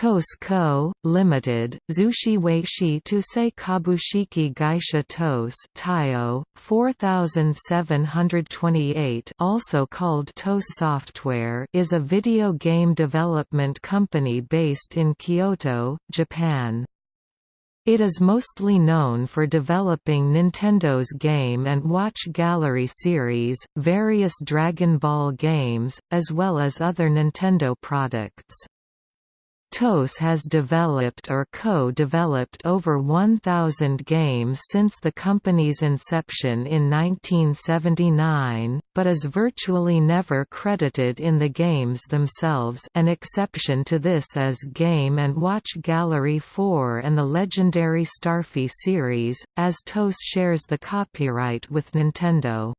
TOS Co., Limited, Zushi Weishi Tusei Kabushiki Gaisha TOS Taio, 4728 also called TOS Software is a video game development company based in Kyoto, Japan. It is mostly known for developing Nintendo's Game & Watch Gallery series, various Dragon Ball games, as well as other Nintendo products. TOS has developed or co-developed over 1,000 games since the company's inception in 1979, but is virtually never credited in the games themselves an exception to this is Game & Watch Gallery 4 and the legendary Starfy series, as TOS shares the copyright with Nintendo.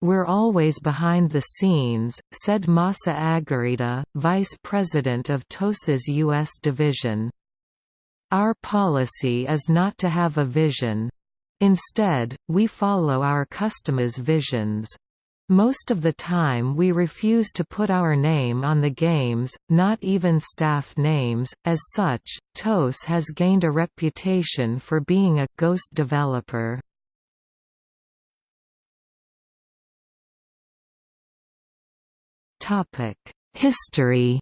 We're always behind the scenes, said Masa Agarita, vice president of TOS's U.S. division. Our policy is not to have a vision. Instead, we follow our customers' visions. Most of the time we refuse to put our name on the games, not even staff names. As such, TOS has gained a reputation for being a ghost developer. History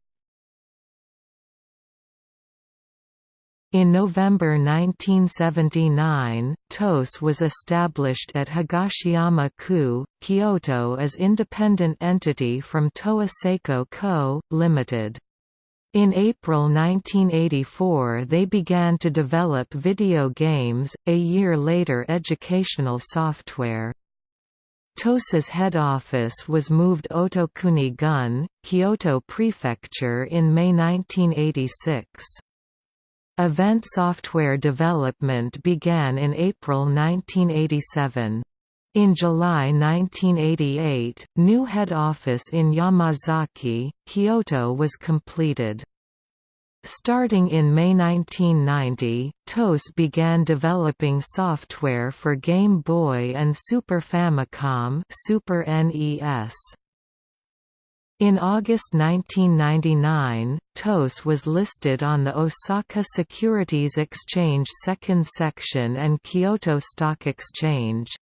In November 1979, TOS was established at Higashiyama-ku, Kyoto as independent entity from Toa Seiko Co., Ltd. In April 1984 they began to develop video games, a year later educational software. TOS's head office was moved Otokuni-gun, Kyoto Prefecture in May 1986. Event software development began in April 1987. In July 1988, new head office in Yamazaki, Kyoto was completed. Starting in May 1990, TOS began developing software for Game Boy and Super Famicom Super NES. In August 1999, TOS was listed on the Osaka Securities Exchange Second Section and Kyoto Stock Exchange.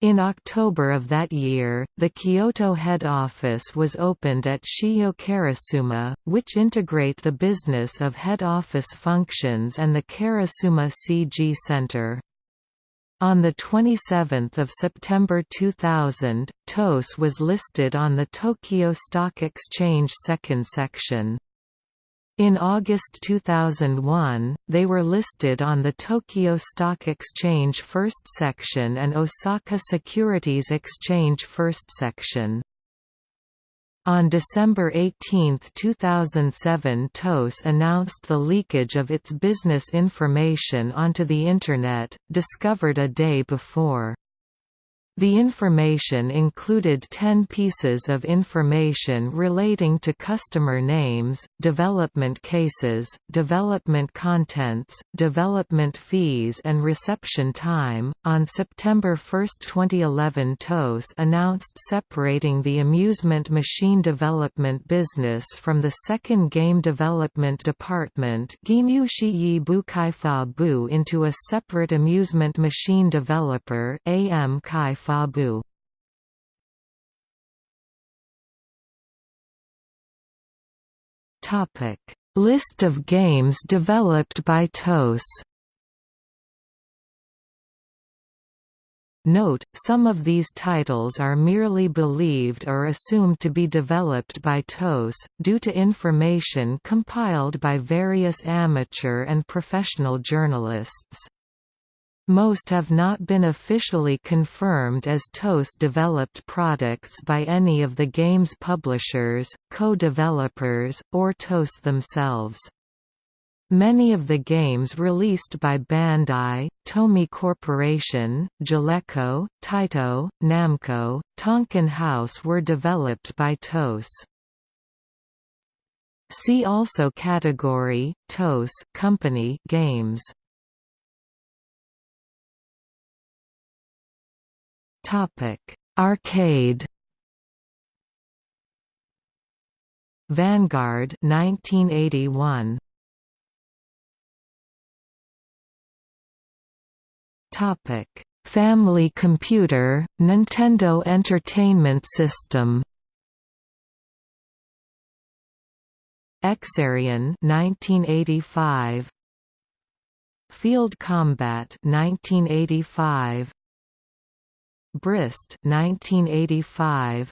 In October of that year, the Kyoto head office was opened at Shijo Karasuma, which integrate the business of head office functions and the Karasuma CG Center. On 27 September 2000, TOS was listed on the Tokyo Stock Exchange second section. In August 2001, they were listed on the Tokyo Stock Exchange First Section and Osaka Securities Exchange First Section. On December 18, 2007 TOS announced the leakage of its business information onto the Internet, discovered a day before. The information included 10 pieces of information relating to customer names, development cases, development contents, development fees, and reception time. On September 1, 2011, TOS announced separating the amusement machine development business from the second game development department into a separate amusement machine developer AM Kai Fabu Topic: List of games developed by TOS. Note, some of these titles are merely believed or assumed to be developed by TOS, due to information compiled by various amateur and professional journalists. Most have not been officially confirmed as TOS-developed products by any of the game's publishers, co-developers, or TOS themselves. Many of the games released by Bandai, Tomy Corporation, Jaleco, Taito, Namco, Tonkin House were developed by TOS. See also category, TOS company games Arcade. Vanguard 1981 Topic Family Computer Nintendo Entertainment System Exerion 1985 Field Combat 1985 Brist 1985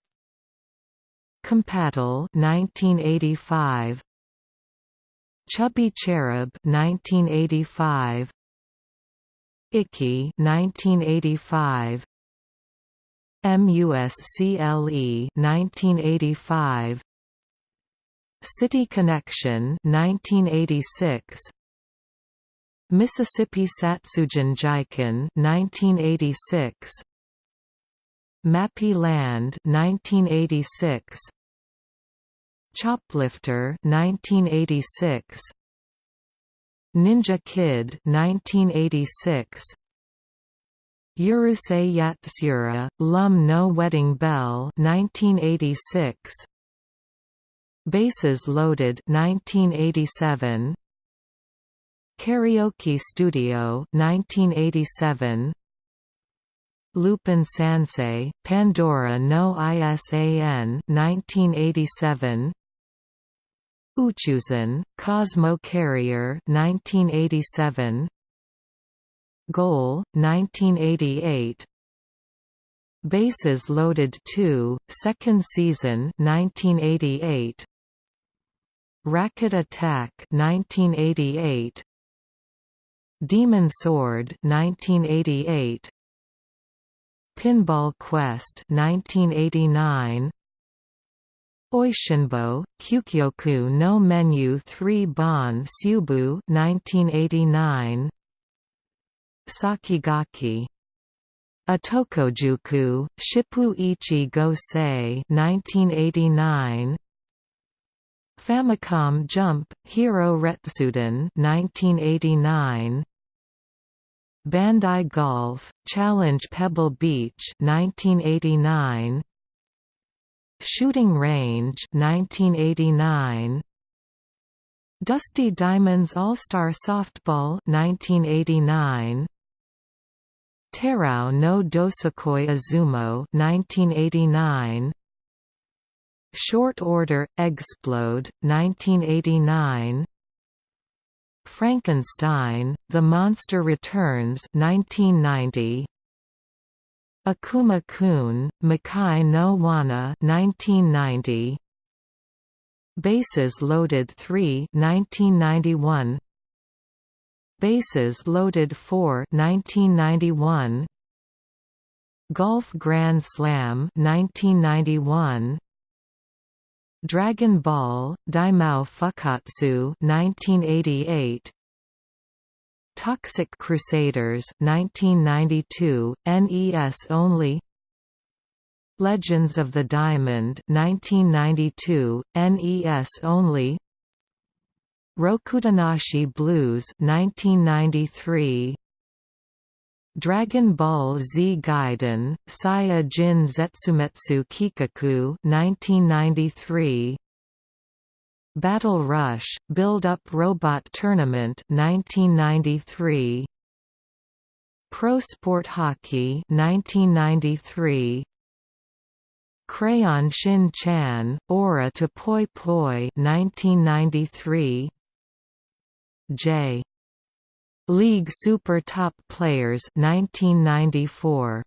Compatl 1985 Chubby Cherub 1985 Ikki 1985 MUSCLE 1985 City Connection 1986 Mississippi Satsujin Jiken 1986 Mappy Land 1986 Choplifter 1986 Ninja Kid 1986 Urusei Yatsura, Lum no Wedding Bell 1986 Bases Loaded 1987 Karaoke Studio 1987 Lupin Sansei, Pandora no ISAN 1987 Uchuzen, Cosmo Carrier 1987 Goal 1988 Bases Loaded 2 second season 1988 Racket Attack 1988 Demon Sword 1988 Pinball Quest 1989 Oishinbo, Kyukyoku no Menu 3 Bon Subu 1989 Sakigaki Otokojuku, Shippu Ichi Go Sei 1989 Famicom Jump, Hero Retsuden 1989 Bandai Golf, Challenge Pebble Beach 1989 Shooting Range 1989 Dusty Diamonds All-Star Softball 1989 Terao no Dosokoi Azumo 1989 Short Order Eggsplode 1989 Frankenstein The Monster Returns 1990 Akuma-kun, Makai no Wana 1990. Bases Loaded 3 1991. Bases Loaded 4 1991. Golf Grand Slam 1991. Dragon Ball, Daimao Fukatsu 1988. Toxic Crusaders 1992, NES only. Legends of the Diamond 1992, NES only. Rokudanashi Blues 1993 Dragon Ball Z Gaiden, Saya Jin Zetsumetsu Keikaku 1993 Battle Rush, Build-Up Robot Tournament 1993 Pro Sport Hockey 1993 Crayon Shin Chan, Aura to Poi Poi 1993 J. League Super Top Players 1994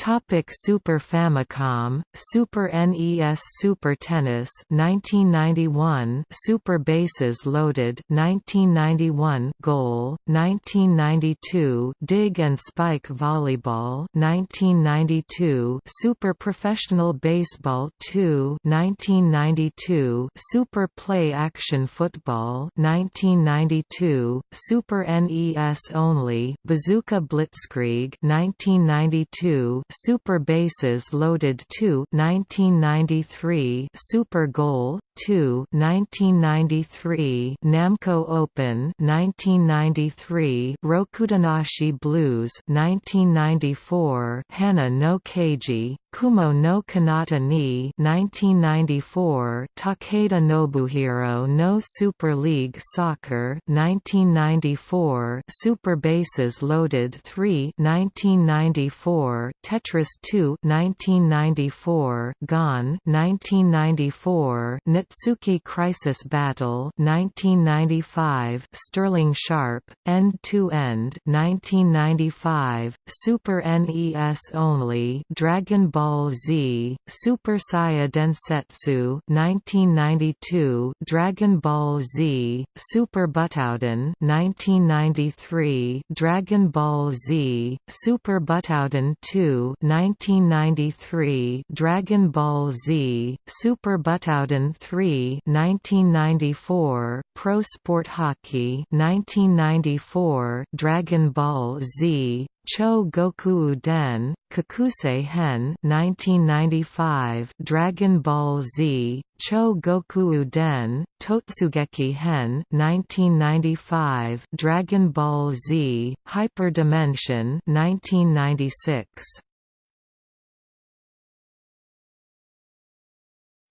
Topic Super Famicom, Super NES Super Tennis 1991 Super Bases Loaded 1991 Goal 1992 Dig and Spike Volleyball 1992 Super Professional Baseball 2 1992 Super Play Action Football 1992 Super NES Only Bazooka Blitzkrieg 1992 Super Bases Loaded 2 1993 Super Goal 2 1993 Namco Open 1993 Rokudanashi Blues 1994 Hana no Keiji. Kumo no Kanata ni 1994 Takeda Nobuhiro no Super League Soccer 1994 Super Bases Loaded 3 1994 Tetris 2 1994 Gone 1994 Natsuki Crisis Battle 1995 Sterling Sharp End to End 1995 Super NES Only Dragon Ball Z Super Saiya Densetsu 1992 Dragon Ball Z Super Butoden 1993 Dragon Ball Z Super Butoden 2 1993 Dragon Ball Z Super Butoden 3 1994 Pro Sport Hockey 1994 Dragon Ball Z Cho Goku Den, Kakusei Hen 1995 Dragon Ball Z, Cho Goku Den, Totsugeki Hen 1995 Dragon Ball Z, Hyper Dimension 1996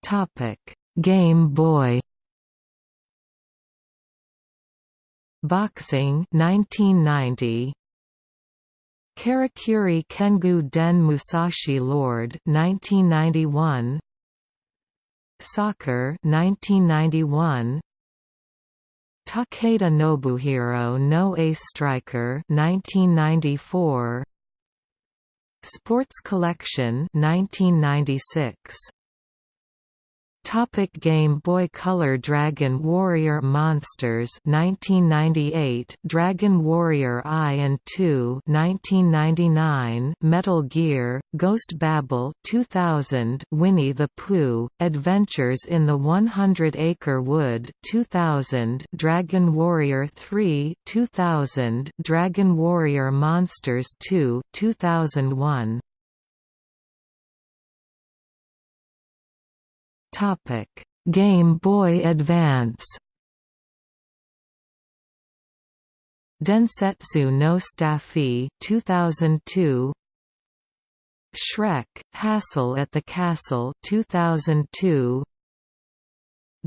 Topic: Game Boy Boxing 1990 Karakuri Kengu Den Musashi Lord 1991 Soccer 1991 Takeda Nobuhiro no Ace Striker 1994 Sports Collection 1996 Topic Game Boy Color Dragon Warrior Monsters 1998 Dragon Warrior I and II 1999 Metal Gear Ghost Babel 2000 Winnie the Pooh Adventures in the 100 Acre Wood 2000 Dragon Warrior 3 2000 Dragon Warrior Monsters 2 2001 Game Boy Advance. Densetsu no Staffy 2002 Shrek Hassle at the Castle 2002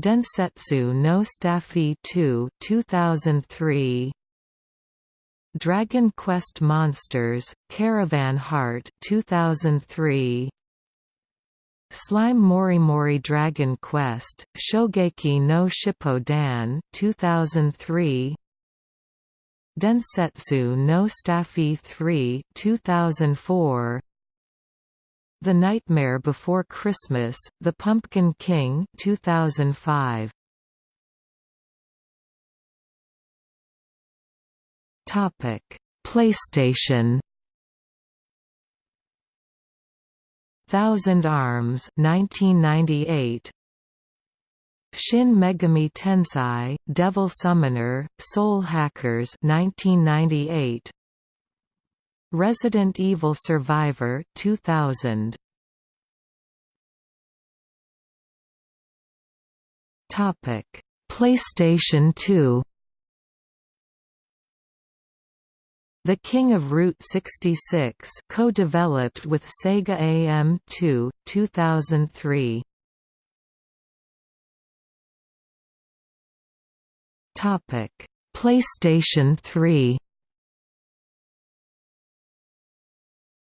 Densetsu no Staffy 2 2003 Dragon Quest Monsters Caravan Heart 2003 Slime Morimori Dragon Quest, Shogeki no Shippodan 2003 Densetsu no Staffy 3 2004 The Nightmare Before Christmas, The Pumpkin King 2005 Topic. PlayStation Thousand Arms 1998 Shin Megami Tensei, Devil Summoner, Soul Hackers 1998 Resident Evil Survivor 2000 Topic. PlayStation 2 The King of Route 66 co-developed with Sega AM2, 2003. Topic: PlayStation 3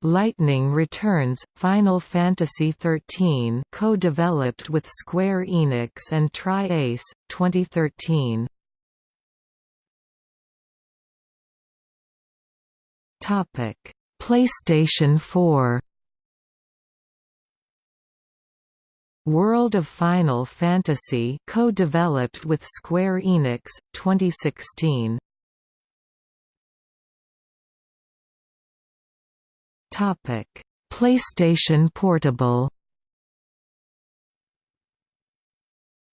Lightning Returns – Final Fantasy XIII co-developed with Square Enix and Tri-Ace, 2013 Topic: PlayStation 4 World of Final Fantasy co-developed with Square Enix 2016 Topic. PlayStation Portable.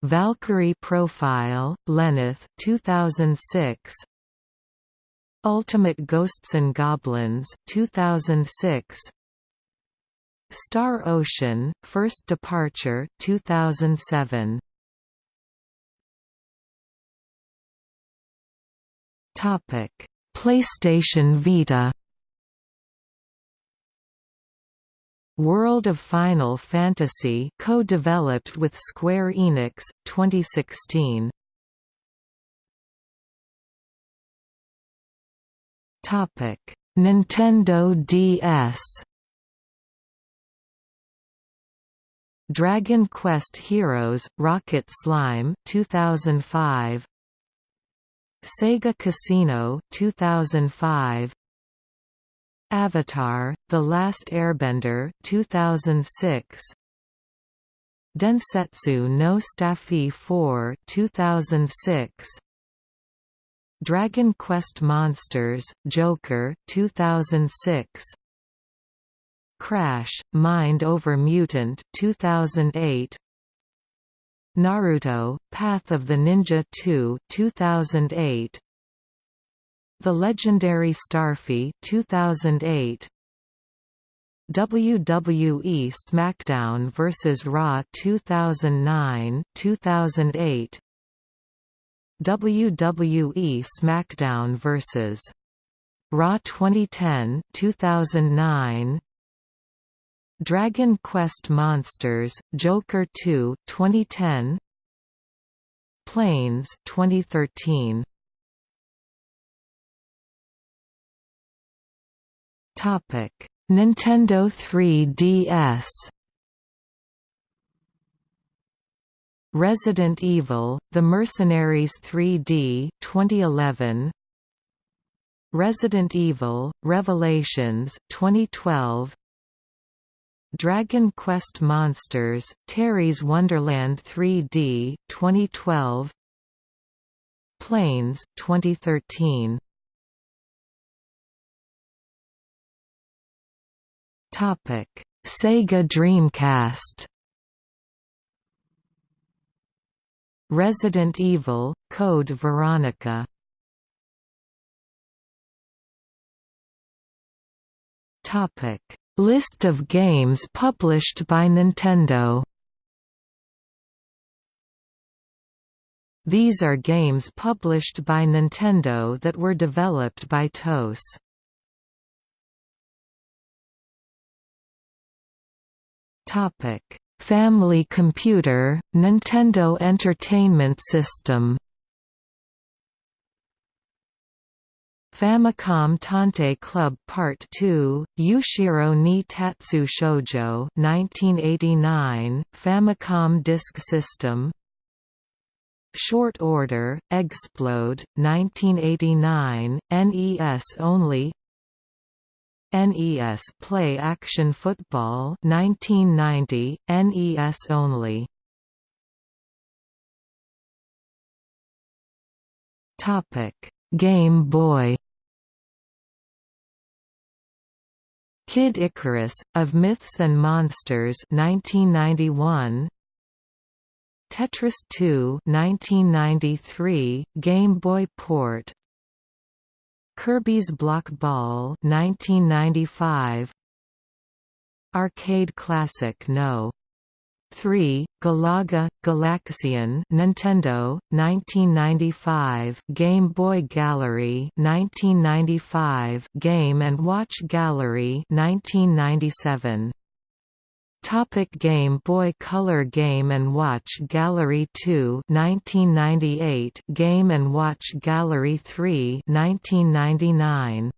Valkyrie Profile Lenneth 2006 Ultimate Ghosts and Goblins 2006 Star Ocean, First Departure 2007. Topic: PlayStation Vita. World of Final Fantasy co-developed with Square Enix 2016. Nintendo DS Dragon Quest Heroes Rocket Slime 2005 Sega Casino 2005 Avatar The Last Airbender 2006 Densetsu no Staffy 4 2006 Dragon Quest Monsters Joker 2006 Crash, Mind Over Mutant 2008 Naruto, Path of the Ninja 2 2008 The Legendary Starfy 2008 WWE SmackDown vs Raw 2009 2008 WWE SmackDown vs Raw 2010 2009 Dragon Quest Monsters, Joker 2 2010 Planes 2013 Topic. Nintendo 3DS Resident Evil: The Mercenaries 3D 2011 Resident Evil: Revelations 2012 Dragon Quest Monsters, Terry's Wonderland 3D 2012 Planes 2013 Topic Sega Dreamcast Resident Evil Code Veronica. List of games published by Nintendo. These are games published by Nintendo that were developed by TOS. Topic: Family Computer, Nintendo Entertainment System. Famicom Tantei Club Part 2, Ushiro ni Tatsu Shoujo 1989, Famicom Disk System. Short Order, Eggsplode, 1989, NES only NES Play Action Football 1990, NES only. Topic. Game Boy Kid Icarus, of Myths and Monsters 1991, Tetris 2 1993, Game Boy port Kirby's Block Ball 1995, Arcade Classic No. 3, Galaga, Galaxian Nintendo, 1995 Game Boy Gallery 1995 Game & Watch Gallery 1997 Topic Game Boy Color Game & Watch Gallery 2 1998 Game & Watch Gallery 3 1999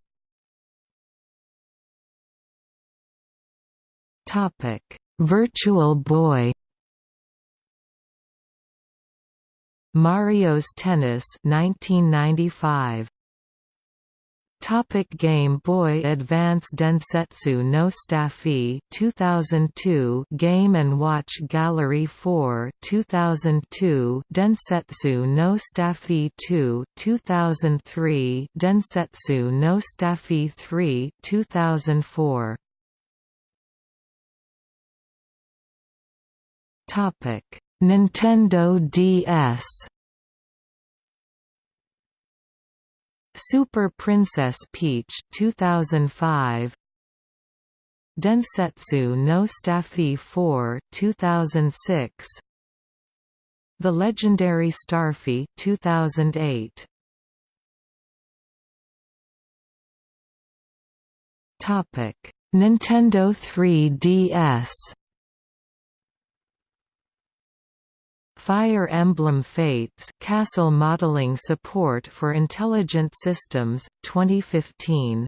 Topic Virtual Boy. Mario's Tennis 1995 Topic Game Boy Advance Densetsu no Staffy 2002 Game & Watch Gallery 4 2002 Densetsu no Staffy 2 2003 Densetsu no Staffy 3 2004 Topic: Nintendo DS Super Princess Peach 2005 Densetsu no Staffy 4 2006 The Legendary Starfy 2008 Topic Nintendo 3DS Fire Emblem Fates Castle Modeling Support for Intelligent Systems 2015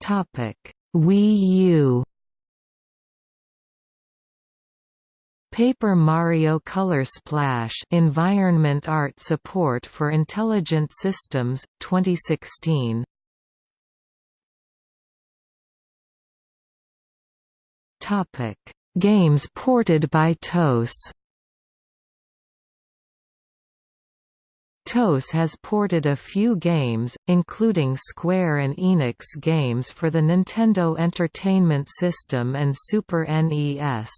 Topic Wii U. Paper Mario Color Splash Environment Art Support for Intelligent Systems 2016 Topic Games ported by TOS TOS has ported a few games, including Square and Enix games for the Nintendo Entertainment System and Super NES.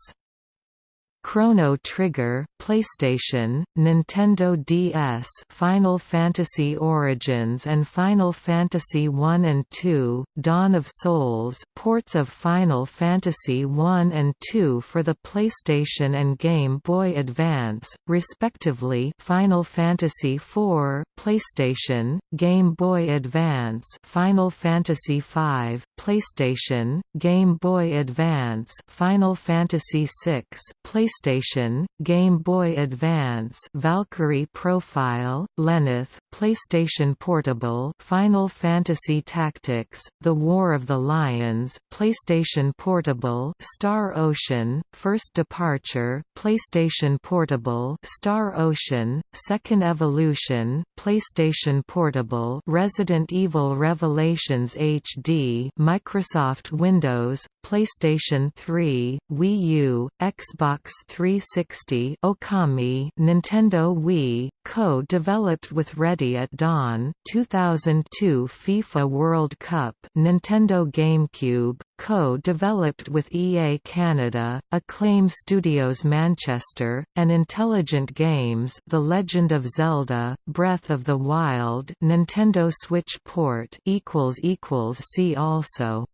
Chrono Trigger, PlayStation, Nintendo DS, Final Fantasy Origins and Final Fantasy 1 and 2, Dawn of Souls, ports of Final Fantasy 1 and 2 for the PlayStation and Game Boy Advance, respectively. Final Fantasy 4, PlayStation, Game Boy Advance, Final Fantasy 5, PlayStation, Game Boy Advance, Final Fantasy 6, PlayStation PlayStation, Game Boy Advance Valkyrie Profile, Lenneth, PlayStation Portable Final Fantasy Tactics, The War of the Lions, PlayStation Portable Star Ocean, First Departure, PlayStation Portable Star Ocean, Second Evolution, PlayStation Portable Resident Evil Revelations HD Microsoft Windows, PlayStation 3, Wii U, Xbox 360 Okami Nintendo Wii, co-developed with Ready at Dawn 2002 FIFA World Cup Nintendo GameCube, co-developed with EA Canada, Acclaim Studios Manchester, and Intelligent Games The Legend of Zelda, Breath of the Wild Nintendo Switch port See also